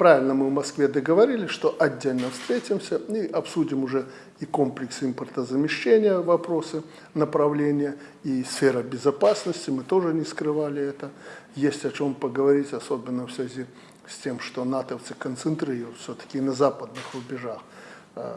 правильно мы в Москве договорились, что отдельно встретимся и обсудим уже и комплекс импортозамещения, вопросы, направления, и сфера безопасности, мы тоже не скрывали это. Есть о чем поговорить, особенно в связи с тем, что натовцы концентрируют все-таки на западных рубежах э,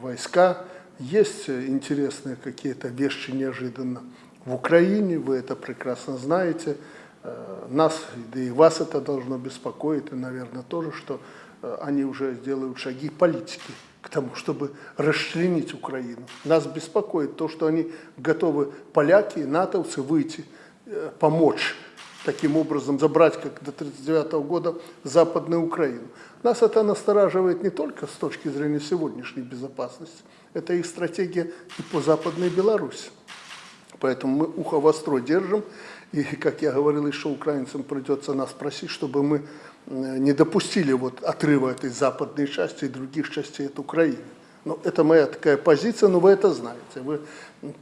войска. Есть интересные какие-то вещи неожиданно в Украине, вы это прекрасно знаете. Э, нас, да и вас это должно беспокоить, и, наверное, тоже, что э, они уже делают шаги политики к тому, чтобы расчленить Украину. Нас беспокоит то, что они готовы, поляки, натовцы, выйти, э, помочь таким образом забрать, как до 1939 года, Западную Украину. Нас это настораживает не только с точки зрения сегодняшней безопасности, это их стратегия и по Западной Беларуси. Поэтому мы ухо востро держим, и, как я говорил, еще украинцам придется нас просить, чтобы мы э, не допустили вот отрыва этой западной части и других частей от Украины. Ну, это моя такая позиция, но вы это знаете. Вы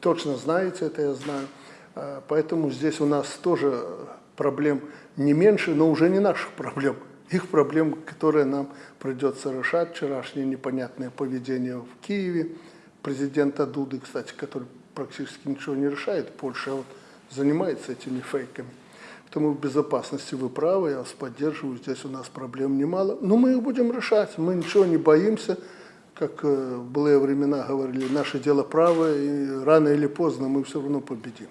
точно знаете это, я знаю. А, поэтому здесь у нас тоже проблем не меньше, но уже не наших проблем. Их проблем, которые нам придется решать. Вчерашнее непонятное поведение в Киеве президента Дуды, кстати, который практически ничего не решает. Польша вот занимается этими фейками. Поэтому в безопасности вы правы, я вас поддерживаю, здесь у нас проблем немало. Но мы их будем решать, мы ничего не боимся. Как э, в былые времена говорили, наше дело правое, и рано или поздно мы все равно победим.